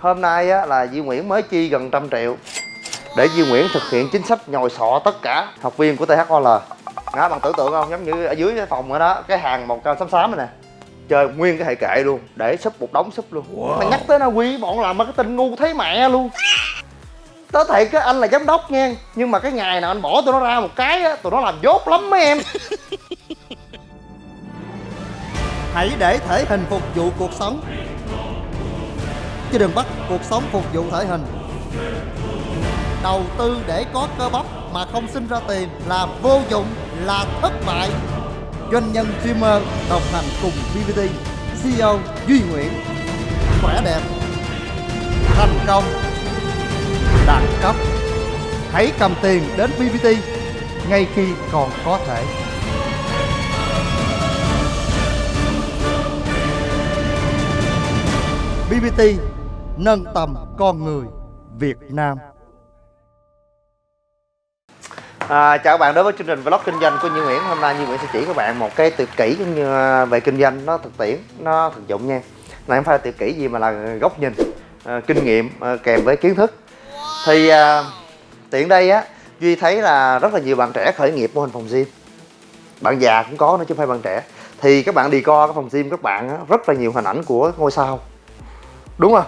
hôm nay á, là Duy Nguyễn mới chi gần trăm triệu để Duy Nguyễn thực hiện chính sách nhồi sọ tất cả. Học viên của THOL đó bạn tưởng tượng không? Giống như ở dưới cái phòng ở đó cái hàng màu cam xám xám này nè. Chơi nguyên cái hệ kệ luôn để súp một đống súp luôn. Wow. mà nhắc tới Na Uy bọn làm marketing ngu thấy mẹ luôn. Đó thiệt cái anh là giám đốc nha Nhưng mà cái ngày nào anh bỏ tụi nó ra một cái á Tụi nó làm dốt lắm mấy em. Hãy để thể hình phục vụ cuộc sống Chứ đừng bắt cuộc sống phục vụ thể hình. Đầu tư để có cơ bắp mà không sinh ra tiền là vô dụng, là thất bại. Doanh nhân streamer đồng hành cùng BBT CEO Duy Nguyễn. Khỏe đẹp Thành công Đẳng cấp. Hãy cầm tiền đến BBT ngay khi còn có thể. BBT nâng tầm con người Việt Nam. À, chào các bạn đến với chương trình vlog kinh doanh của Như Nguyễn Hôm nay Như Nguyễn sẽ chỉ các bạn một cái tuyệt kỹ cũng như à, về kinh doanh. Nó thực tiễn, nó thực dụng nha. Này không phải là tuyệt kỹ gì mà là góc nhìn, à, kinh nghiệm à, kèm với kiến thức. Thì à, tiện đây á, Duy thấy là rất là nhiều bạn trẻ khởi nghiệp mô hình phòng gym. Bạn già cũng có nữa chứ không phải bạn trẻ. Thì các bạn đi co cái phòng gym các bạn á, rất là nhiều hình ảnh của ngôi sao. Đúng không?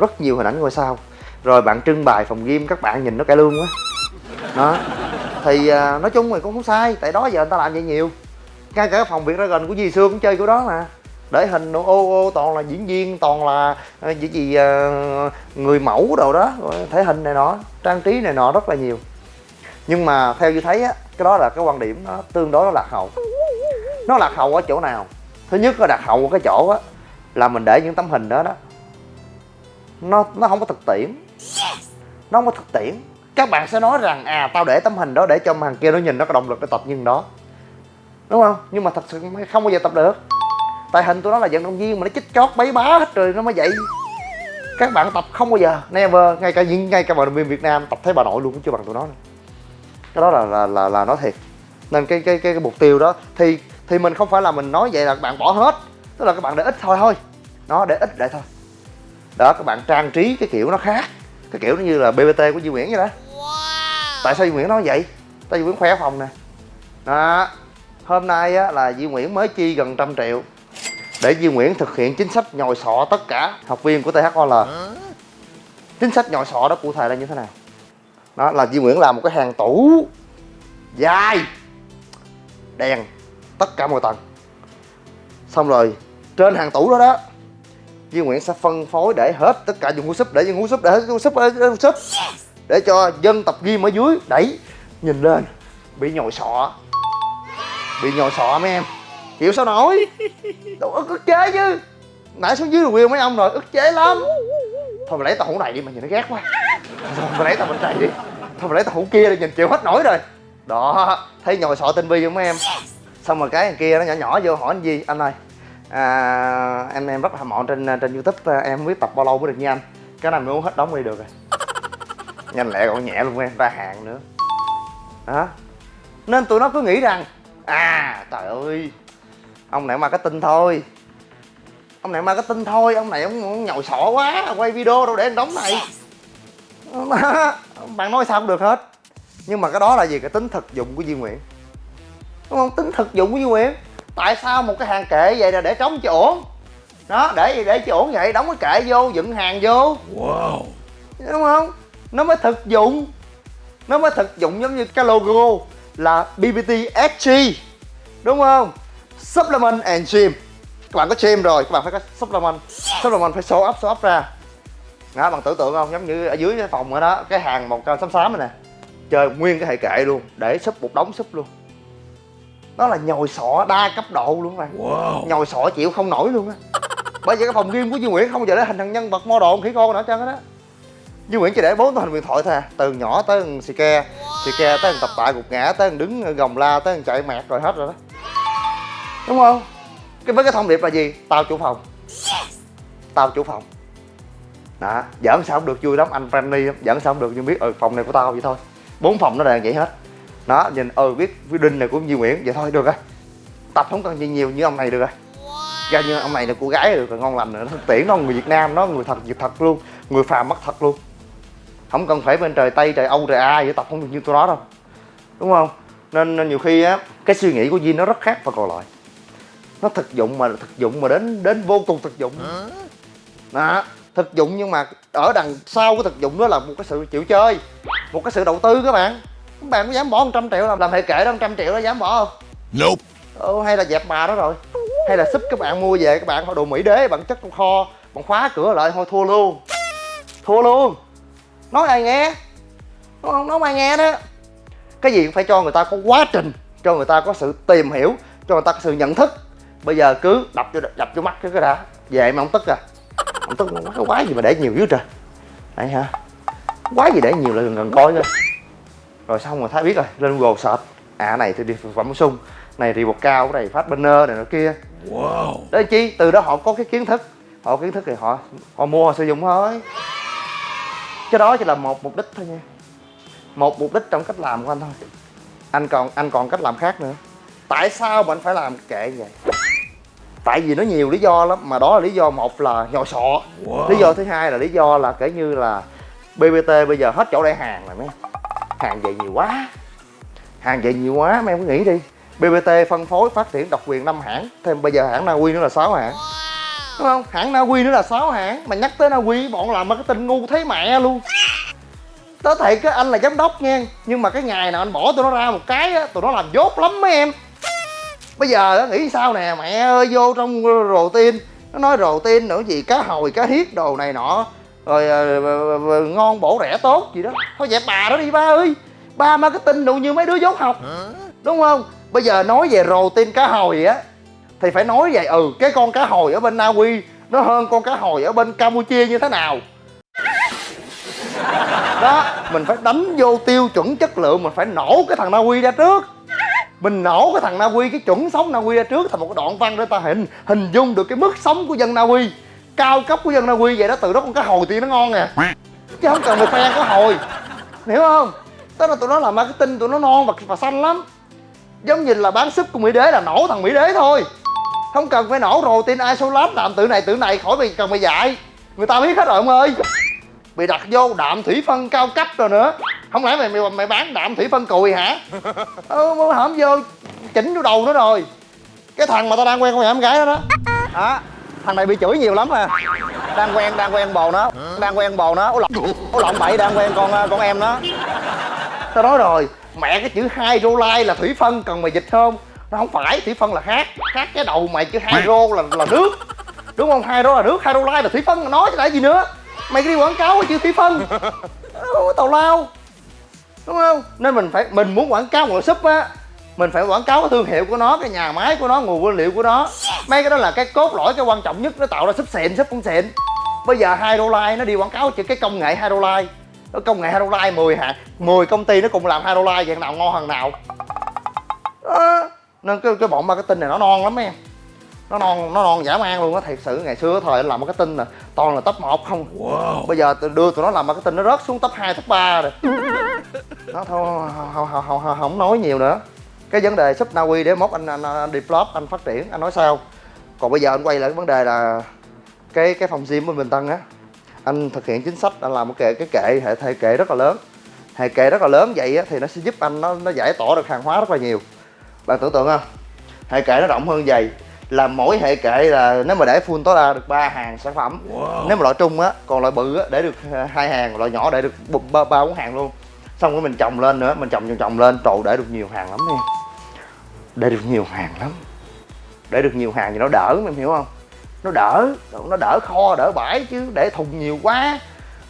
Rất nhiều hình ảnh ngôi sao. Rồi bạn trưng bày phòng gym các bạn nhìn nó cải lương quá. Đó. Thì à, nói chung thì cũng không sai tại đó giờ người ta làm vậy nhiều. Ngay cả phòng việt gần của Di Sương cũng chơi của đó mà. Để hình ô ô toàn là diễn viên toàn là à, gì gì à, người mẫu đồ đó thể hình này nọ trang trí này nọ rất là nhiều. Nhưng mà theo như thấy á cái đó là cái quan điểm nó tương đối nó lạc hậu. Nó lạc hậu ở chỗ nào? Thứ nhất là lạc hậu ở cái chỗ á là mình để những tấm hình đó đó nó nó không có thực tiễn. Nó không có thực tiễn. Các bạn sẽ nói rằng à tao để tấm hình đó để cho thằng kia nó nhìn nó có động lực để tập như đó. Đúng không? Nhưng mà thật sự không bao giờ tập được. Tại hình tụi nó là vận động viên mà nó chích chót bấy bá hết rồi nó mới vậy. Các bạn tập không bao giờ never. Ngay cả những ngay cả vận động viên việt nam tập thấy bà nội luôn cũng chưa bằng tụi nó nữa. cái đó là là là, là nói thiệt. Nên cái cái cái, cái mục tiêu đó thì thì mình không phải là mình nói vậy là các bạn bỏ hết. Tức là các bạn để ít thôi thôi. Nó để ít để thôi đó các bạn trang trí cái kiểu nó khác. Cái kiểu nó như là bbt của Duy Nguyễn vậy đó. Wow. tại sao Duy Nguyễn nói vậy? Tại Duy Nguyễn khoe phòng nè. Đó hôm nay á, là Duy Nguyễn mới chi gần trăm triệu để Duy Nguyễn thực hiện chính sách nhồi sọ tất cả học viên của THOL chính sách nhồi sọ đó cụ thể là như thế nào? Đó là Duy Nguyễn làm một cái hàng tủ dài đèn tất cả mọi tầng. Xong rồi trên hàng tủ đó đó Duy Nguyễn sẽ phân phối để hết tất cả dùng hú súp, để dùng hú súp, để hết súp, để hú súp. Để cho dân tập gym ở dưới, đẩy, nhìn lên. Bị nhồi sọ. Bị nhồi sọ mấy em. Chịu sao nổi? Đâu ức ức chế chứ. Nãy xuống dưới review mấy ông rồi, ức chế lắm. Thôi mà lấy tao hũ này đi mà nhìn nó ghét quá. Thôi mà lấy tao bên này đi. Thôi mà lấy tao hũ kia đi, nhìn chịu hết nổi rồi. Đó, thấy nhồi sọ tinh vi không mấy em? Xong rồi cái kia nó nhỏ nhỏ vô hỏi anh gì anh ơi à, em em rất hâm mộ trên trên youtube em không biết tập bao lâu mới được như anh. Cái này mới uống hết đóng đi được rồi. Nhanh lẹ còn nhẹ luôn em ra hàng nữa. Đó nên tụi nó cứ nghĩ rằng à trời ơi ông này marketing thôi. Ông này marketing thôi ông này ông, ông nhồi sọ quá quay video đâu để anh đóng này. Bạn nói sao cũng được hết. Nhưng mà cái đó là gì? Cái tính thực dụng của Duy Nguyễn. Đúng không? Tính thực dụng của Duy Nguyễn tại sao một cái hàng kệ vậy là để trống cho ổn đó để gì để cho ổn vậy? Đóng cái kệ vô dựng hàng vô. Wow. Đúng không? Nó mới thực dụng. Nó mới thực dụng giống như cái logo là BBT SG đúng không? Supplement and gym. Các bạn có gym rồi các bạn phải có supplement. Supplement phải show up show up ra. Đó bạn tưởng tượng không? Giống như ở dưới cái phòng ở đó cái hàng màu cam xám xám này nè. Chơi nguyên cái hệ kệ luôn để súp một đống súp luôn nó là nhồi sọ đa cấp độ luôn các bạn wow. nhồi sọ chịu không nổi luôn á. Bởi vì cái phòng game của Duy Nguyễn không bao giờ để hình thằng nhân vật model khỉ con hết trơn đó. Duy Nguyễn chỉ để bốn hình điện thoại thôi à. Từ nhỏ tới thằng xì ke xì ke tới thằng tập tại gục ngã tới thằng đứng gồng la tới thằng chạy mẹt rồi hết rồi đó. Đúng không? Cái với cái thông điệp là gì? Tao chủ phòng. Tao chủ phòng. Đó giỡn sao không được vui lắm anh friendly giỡn sao không được nhưng biết ừ phòng này của tao vậy thôi. Bốn phòng nó đều vậy hết đó nhìn ừ biết đinh này của Duy Nguyễn vậy thôi được rồi. Tập không cần gì nhiều như ông này được rồi. Ra như ông này là cô gái được ngon lành rồi nó thực tiễn nó người việt nam nó người thật việc thật luôn người phàm mất thật luôn. Không cần phải bên trời tây trời âu trời a vậy tập không được như tôi đó đâu. Đúng không? Nên, nên nhiều khi á cái suy nghĩ của Vin nó rất khác và còn lại. Nó thực dụng mà thực dụng mà đến đến vô cùng thực dụng. Đó thực dụng nhưng mà ở đằng sau cái thực dụng đó là một cái sự chịu chơi một cái sự đầu tư các bạn các bạn có dám bỏ 100 triệu làm làm hệ kệ đó 100 triệu đó dám bỏ không? Nope. ừ, hay là dẹp bà đó rồi. Hay là súp các bạn mua về các bạn đồ mỹ đế bản chất trong kho bạn khóa cửa lại thôi thua luôn. Thua luôn. Nói ai nghe? Nói không nói ai nghe đó. Cái gì cũng phải cho người ta có quá trình cho người ta có sự tìm hiểu cho người ta có sự nhận thức. Bây giờ cứ đập cho đập cho mắt cái cái đã. Về mà không tức à. Không tức cái quái gì mà để nhiều dữ trời. Đấy hả quái gì để nhiều là gần gần coi coi rồi xong rồi thấy biết rồi lên google search à này thì đi thực phẩm bổ sung này thì bột cao cái này phát banner này nó kia. Wow. đấy chi từ đó họ có cái kiến thức họ kiến thức thì họ họ mua họ sử dụng thôi. Cái đó chỉ là một mục đích thôi nha. Một mục đích trong cách làm của anh thôi. Anh còn anh còn cách làm khác nữa. Tại sao mà anh phải làm kệ vậy? Tại vì nó nhiều lý do lắm mà đó là lý do một là nhồi sọ Wow. lý do thứ hai là lý do là kể như là bbt bây giờ hết chỗ để hàng rồi mấy. Hàng về nhiều quá. Hàng về nhiều quá mấy em cứ nghĩ đi. Bbt phân phối phát triển độc quyền 5 hãng. Thêm bây giờ hãng na uy nữa là 6 hãng. Đúng không? Hãng na uy nữa là 6 hãng. Mà nhắc tới na uy bọn làm marketing ngu thấy mẹ luôn. Tớ thiệt cái anh là giám đốc nha. Nhưng mà cái ngày nào anh bỏ tụi nó ra một cái á tụi nó làm dốt lắm mấy em. Bây giờ á, nghĩ sao nè mẹ ơi vô trong rồ tiên nó nói rồ tiên nữa gì cá hồi cá hiết đồ này nọ rồi ờ, ờ, ờ, ngon bổ rẻ tốt gì đó. Thôi dẹp bà đó đi ba ơi. Ba marketing đủ như mấy đứa dốt học. Đúng không? Bây giờ nói về rồ tiên cá hồi á thì phải nói về ừ cái con cá hồi ở bên Na Uy nó hơn con cá hồi ở bên Campuchia như thế nào? Đó mình phải đánh vô tiêu chuẩn chất lượng mình phải nổ cái thằng Na Uy ra trước. Mình nổ cái thằng Na Uy cái chuẩn sống Na Uy ra trước thành một cái đoạn văn để ta hình hình dung được cái mức sống của dân Na Uy cao cấp của dân Na Uy vậy đó từ đó con cá hồi tiên nó ngon nè chứ không cần phải khoe cá hồi. Hiểu không? Tức là tụi nó làm marketing tụi nó non và, và xanh lắm. Giống như là bán súp của mỹ đế là nổ thằng mỹ đế thôi. Không cần phải nổ rồi tin isolat làm tự này tự này khỏi bị cần phải dạy. Người ta biết hết rồi ông ơi. Bị đặt vô đạm thủy phân cao cấp rồi nữa. Không lẽ mày mày, mày bán đạm thủy phân cùi hả? Ờ, ừ mới vô chỉnh vô đầu nó rồi. Cái thằng mà tao đang quen con nhà em gái đó đó. Đó thằng này bị chửi nhiều lắm à. Đang quen đang quen bồ nó. Đang quen bồ nó. Ố lộn ố lộn bậy, đang quen con à, con em nó. Tao nói rồi, mẹ cái chữ hydrolyte là thủy phân cần mày dịch không? Nó không phải, thủy phân là khác. Khác cái đầu mày, chữ hydro là là nước. Đúng không? Hydro là nước, hydrolyte là thủy phân. Nói chứ lại gì nữa. Mày đi quảng cáo cái chữ thủy phân. Tào lao. Đúng không? Nên mình phải, mình muốn quảng cáo một súp á mình phải quảng cáo cái thương hiệu của nó cái nhà máy của nó nguồn nguyên liệu của nó. Mấy cái đó là cái cốt lõi cái quan trọng nhất nó tạo ra súp xịn súp không xịn. Bây giờ hydrolyte nó đi quảng cáo chỉ cái công nghệ hydrolyte cái công nghệ hydrolyte 10 hạt 10 công ty nó cùng làm hydrolyte vậy nào ngon hơn nào. Đó. nên cái cái bọn marketing này nó non lắm em. Nó non nó non dã man luôn á thiệt sự. Ngày xưa thời anh làm marketing nè toàn là top 1 không. Wow. bây giờ tôi đưa tụi nó làm marketing nó rớt xuống top 2, top 3 rồi. Nó thôi không, không, không, không, không nói nhiều nữa cái vấn đề súp Na Uy để mốt anh, anh, anh develop anh phát triển anh nói sao? Còn bây giờ anh quay lại cái vấn đề là cái cái phòng gym bên Bình Tân á anh thực hiện chính sách anh làm một kệ cái kệ hệ hệ kệ rất là lớn. Hệ kệ rất là lớn vậy á, thì nó sẽ giúp anh nó nó giải tỏa được hàng hóa rất là nhiều. Bạn tưởng tượng không? Hệ kệ nó rộng hơn vậy là mỗi hệ kệ là nếu mà để full tối đa được ba hàng sản phẩm. Wow. nếu mà loại trung á còn loại bự á để được hai hàng loại nhỏ để được ba bốn hàng luôn. Xong rồi mình trồng lên nữa mình trồng trồng trồng lên trộn để được nhiều hàng lắm nha để được nhiều hàng lắm. Để được nhiều hàng thì nó đỡ, em hiểu không? Nó đỡ nó đỡ kho, đỡ bãi chứ. Để thùng nhiều quá,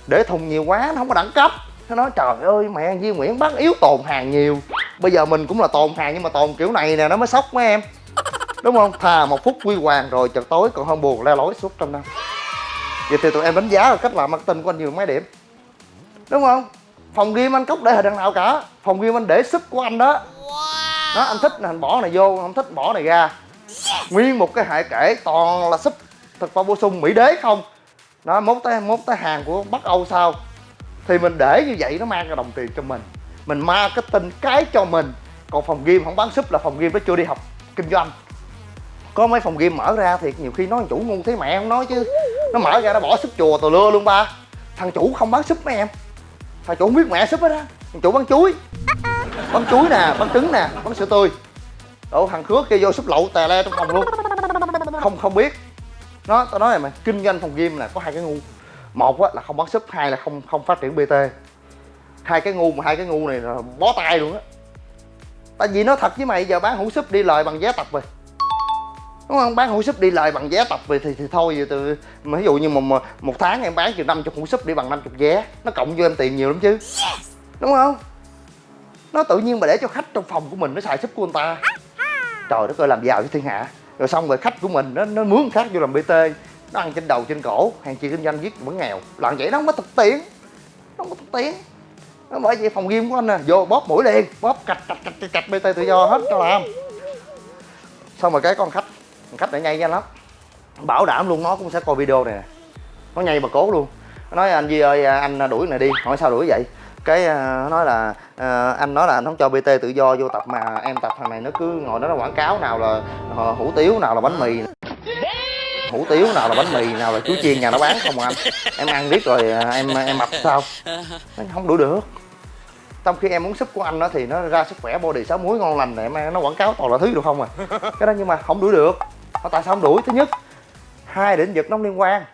để thùng nhiều quá nó không có đẳng cấp. Nó nói, trời ơi, mẹ Duy Nguyễn bắt yếu tồn hàng nhiều. Bây giờ mình cũng là tồn hàng nhưng mà tồn kiểu này nè, nó mới sốc mấy em. Đúng không? Thà một phút quy hoàng rồi chợt tối, còn hơn buồn le lối suốt trong năm. Vậy thì tụi em đánh giá là cách làm marketing của anh nhiều mấy điểm? Đúng không? Phòng game anh cốc để hình đằng nào cả. Phòng game anh để sức của anh đó đó, anh thích là anh bỏ này vô, không thích bỏ này ra. Nguyên một cái hệ kể, toàn là súp thực phẩm bổ sung mỹ đế không? Đó, mốt tới mốt tới hàng của bắc âu sao? Thì mình để như vậy nó mang ra đồng tiền cho mình. Mình marketing cái cho mình. Còn phòng game không bán súp là phòng game nó chưa đi học kinh doanh. Có mấy phòng game mở ra thì nhiều khi nói chủ ngu thế mẹ không nói chứ. Nó mở ra nó bỏ súp chùa tờ lưa luôn ba. Thằng chủ không bán súp mấy em. Thằng chủ không biết mẹ súp hết á. Thằng chủ bán chuối bán chuối nè bán trứng nè bán sữa tươi. Ủa thằng khứa kia vô súp lậu tè le trong phòng luôn. Không không biết. Nó tao nói này mà kinh doanh phòng game là có hai cái ngu. Một á là không bán súp hai là không không phát triển bt hai cái ngu mà hai cái ngu này là bó tay luôn á. Tại vì nó thật với mày giờ bán hũ súp đi lời bằng vé tập rồi. Đúng không? Bán hũ súp đi lời bằng vé tập rồi thì, thì thôi giờ từ mà ví dụ như một một tháng em bán chừng năm chục hũ súp đi bằng 50 vé nó cộng vô em tiền nhiều lắm chứ. Đúng không nó tự nhiên mà để cho khách trong phòng của mình nó xài súp của người ta. Trời đất ơi làm giàu với thiên hạ. Rồi xong rồi khách của mình nó nó mướn khác vô làm bt nó ăn trên đầu trên cổ hàng chi kinh doanh viết vẫn nghèo. Làm vậy nó không có thực tiễn. Nó không có thực tiễn. Nó bởi vậy phòng game của anh nè. Vô bóp mũi liền. Bóp cạch cạch cạch cạch, cạch bt tự do hết cho làm. Xong rồi cái con khách con khách này nhây nhanh lắm. Bảo đảm luôn nó cũng sẽ coi video này nè. Nó nhây bà cố luôn. Nó nói anh Duy ơi anh đuổi này đi. Hỏi sao đuổi vậy? Cái ờ, nói là uh, anh nói là anh không cho bt tự do vô tập mà em tập thằng này nó cứ ngồi đó nó quảng cáo nào là uh, hủ tiếu nào là bánh mì hủ tiếu nào là bánh mì nào là chuối chiên nhà nó bán không à anh? Em ăn biết rồi em em mập sao? Nó không đuổi được. Trong khi em muốn súp của anh đó thì nó ra sức khỏe body sáu muối ngon lành này em nó quảng cáo toàn là thứ được không à? Cái đó nhưng mà không đuổi được. Mà tại sao không đuổi? Thứ nhất hai lĩnh vực nó không liên quan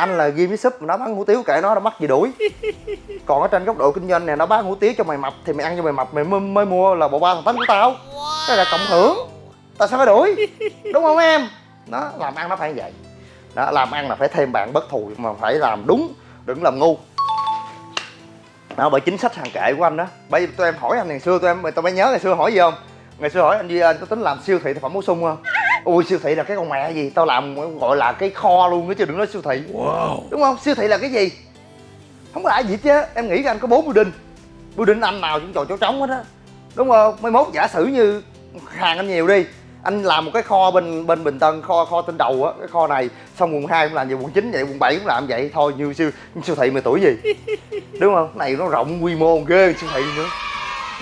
anh là ghi với súp mà nó bán hủ tiếu kệ nó nó mắc gì đuổi. Còn ở trên góc độ kinh doanh này nó bán hủ tiếu cho mày mập thì mày ăn cho mày mập mày mới, mới mua là bộ ba thằng tánh của tao. Cái là cộng hưởng. Tao sao phải đuổi? Đúng không em? Nó làm ăn nó phải vậy. Đó làm ăn là phải thêm bạn bất thù mà phải làm đúng đừng làm ngu. Đó bởi chính sách hàng kệ của anh đó. Bởi vì tụi em hỏi anh ngày xưa tụi em tụi em nhớ ngày xưa hỏi gì không? Ngày xưa hỏi anh Duy anh có tính làm siêu thị thực phẩm bổ sung không ui siêu thị là cái con mẹ gì? Tao làm gọi là cái kho luôn đó chứ đừng nói siêu thị. Wow. đúng không? Siêu thị là cái gì? Không có ai gì chứ. Em nghĩ anh có bốn building. Building anh nào cũng trò chỗ trống hết á. Đúng không? Mấy mốt giả sử như hàng anh nhiều đi. Anh làm một cái kho bên bên bình tân kho kho trên đầu á cái kho này. Xong quận 2 cũng làm vậy quận 9 vậy quận 7 cũng làm vậy. Thôi như siêu siêu thị mười tuổi gì? Đúng không? Cái này nó rộng quy mô ghê siêu thị nữa.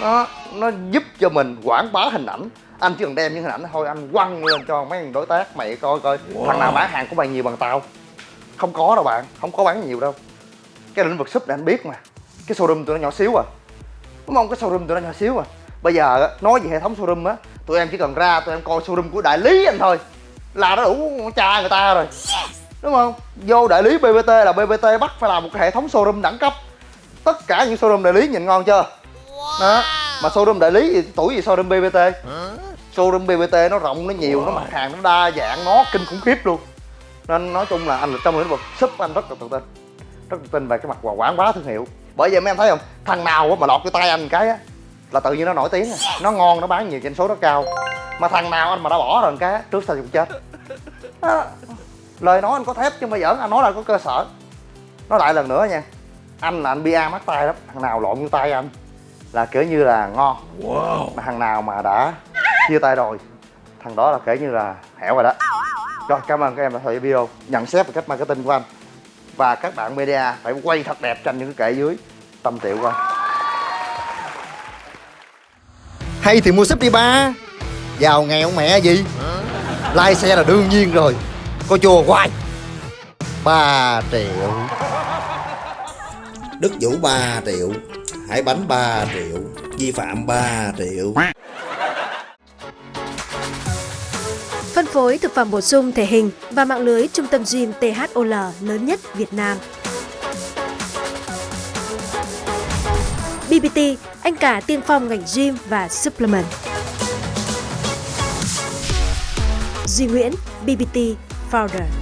Nó nó giúp cho mình quảng bá hình ảnh anh chỉ cần đem những hình ảnh thôi anh quăng lên cho mấy đối tác mày coi coi. Wow. thằng nào bán hàng của mày nhiều bằng tao? Không có đâu bạn không có bán nhiều đâu. Cái lĩnh vực súp này anh biết mà. Cái showroom tụi nó nhỏ xíu à. Đúng không? Cái showroom tụi nó nhỏ xíu à. Bây giờ nói về hệ thống showroom á tụi em chỉ cần ra tụi em coi showroom của đại lý anh thôi. Là nó đủ cha người ta rồi. Đúng không? Vô đại lý bbt là bbt bắt phải làm một cái hệ thống showroom đẳng cấp. Tất cả những showroom đại lý nhìn ngon chưa? Đó. Mà showroom đại lý thì tuổi gì showroom bbt showroom bbt nó rộng nó nhiều nó mặt hàng nó đa dạng nó kinh khủng khiếp luôn. Nên nói chung là anh là trong lĩnh vực súp anh rất là tự tin. Rất tự tin về cái mặt quảng bá thương hiệu. Bởi vậy mấy em thấy không? Thằng nào mà lọt cái tay anh cái á là tự nhiên nó nổi tiếng nó ngon nó bán nhiều doanh số nó cao. Mà thằng nào anh mà đã bỏ rồi cái trước sau cũng chết. Đó. lời nói anh có thép chứ không phải giỡn anh nói là có cơ sở. Nói lại lần nữa nha. Anh là anh bia mắc tay lắm. Thằng nào lộn như tay anh là kiểu như là ngon. Wow. mà thằng nào mà đã chia tay rồi. Thằng đó là kể như là hẻo rồi đó. Rồi, cảm ơn các em đã theo dõi video. Nhận xét về cách marketing của anh. Và các bạn media phải quay thật đẹp tranh những cái kệ dưới. Tâm triệu coi hay thì mua súp đi ba. Giàu nghèo mẹ gì? Lai xe là đương nhiên rồi. Có chùa hoài. 3 triệu. Đức Vũ 3 triệu. Hải Bánh 3 triệu. Vi phạm 3 triệu. Phối thực phẩm bổ sung thể hình và mạng lưới trung tâm gym THOL lớn nhất Việt Nam. BBT, anh cả tiên phong ngành gym và supplement. Duy Nguyễn, BBT Founder.